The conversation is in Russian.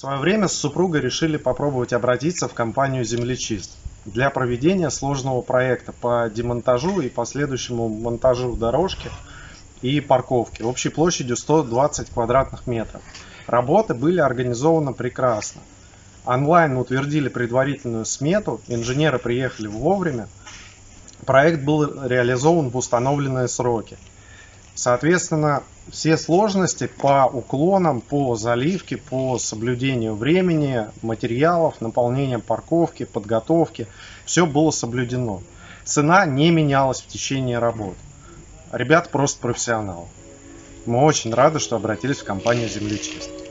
свое время с супругой решили попробовать обратиться в компанию «Землечист» для проведения сложного проекта по демонтажу и последующему монтажу дорожки и парковки общей площадью 120 квадратных метров. Работы были организованы прекрасно. Онлайн утвердили предварительную смету, инженеры приехали вовремя, проект был реализован в установленные сроки. Соответственно, все сложности по уклонам, по заливке, по соблюдению времени, материалов, наполнения парковки, подготовки, все было соблюдено. Цена не менялась в течение работ. Ребята просто профессионалы. Мы очень рады, что обратились в компанию «Землечист».